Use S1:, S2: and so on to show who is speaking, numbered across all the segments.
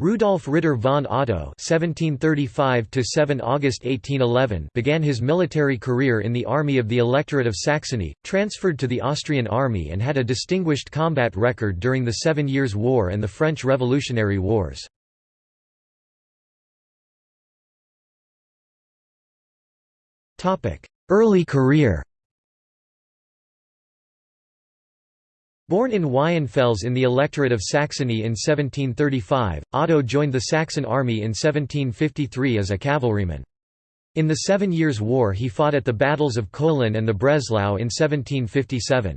S1: Rudolf Ritter von Otto (1735–7 August 1811) began his military career in the army of the Electorate of Saxony, transferred to the Austrian army, and had a distinguished combat record during the Seven Years' War and the French Revolutionary Wars. Topic: Early career. Born in Weissenfels in the electorate of Saxony in 1735, Otto joined the Saxon army in 1753 as a cavalryman. In the Seven Years' War he fought at the battles of Kolin and the Breslau in 1757.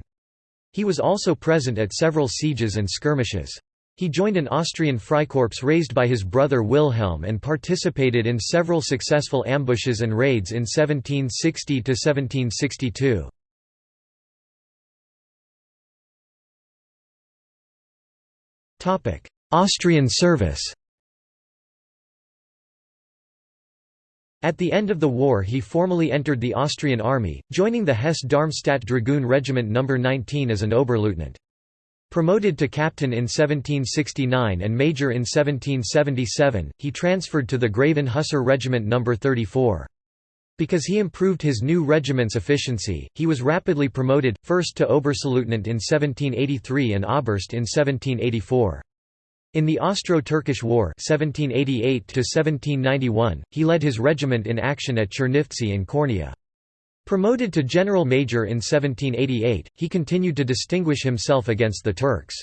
S1: He was also present at several sieges and skirmishes. He joined an Austrian Freikorps raised by his brother Wilhelm and participated in several successful ambushes and raids in 1760–1762. Austrian service At the end of the war he formally entered the Austrian army, joining the Hesse-Darmstadt Dragoon Regiment No. 19 as an Oberleutnant. Promoted to captain in 1769 and major in 1777, he transferred to the Graven Hussar Regiment No. 34. Because he improved his new regiment's efficiency, he was rapidly promoted, first to Oberstleutnant in 1783 and Oberst in 1784. In the Austro-Turkish War 1788 he led his regiment in action at Chernivtsi and Kornia. Promoted to general major in 1788, he continued to distinguish himself against the Turks.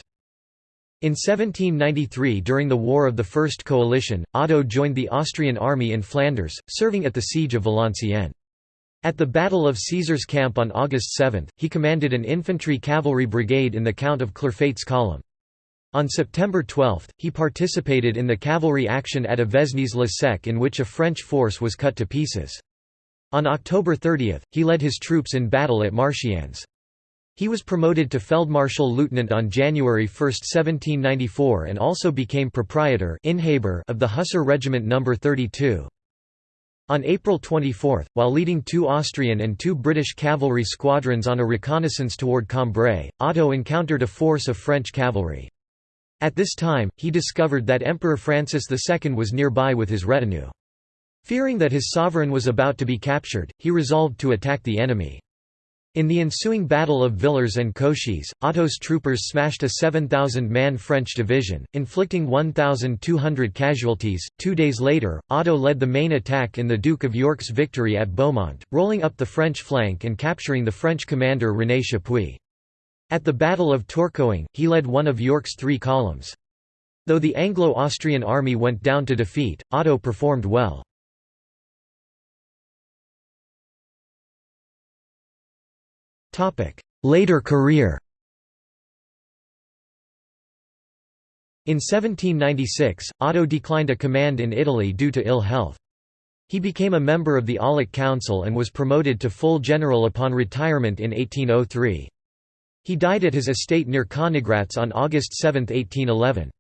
S1: In 1793 during the War of the First Coalition, Otto joined the Austrian army in Flanders, serving at the siege of Valenciennes. At the Battle of Caesar's Camp on August 7, he commanded an infantry cavalry brigade in the Count of Clerfayt's column. On September 12, he participated in the cavalry action at Avesnes-le-Sec in which a French force was cut to pieces. On October 30, he led his troops in battle at Marchiennes. He was promoted to Feldmarschall Lieutenant on January 1, 1794 and also became proprietor of the Hussar Regiment No. 32. On April 24, while leading two Austrian and two British cavalry squadrons on a reconnaissance toward Cambrai, Otto encountered a force of French cavalry. At this time, he discovered that Emperor Francis II was nearby with his retinue. Fearing that his sovereign was about to be captured, he resolved to attack the enemy. In the ensuing Battle of Villers-en-Cauchies, Otto's troopers smashed a 7,000-man French division, inflicting 1,200 casualties. Two days later, Otto led the main attack in the Duke of York's victory at Beaumont, rolling up the French flank and capturing the French commander René Chapuis. At the Battle of Tourcoing, he led one of York's three columns. Though the Anglo-Austrian army went down to defeat, Otto performed well. Later career In 1796, Otto declined a command in Italy due to ill health. He became a member of the Aulic Council and was promoted to full general upon retirement in 1803. He died at his estate near Königgrätz on August 7, 1811.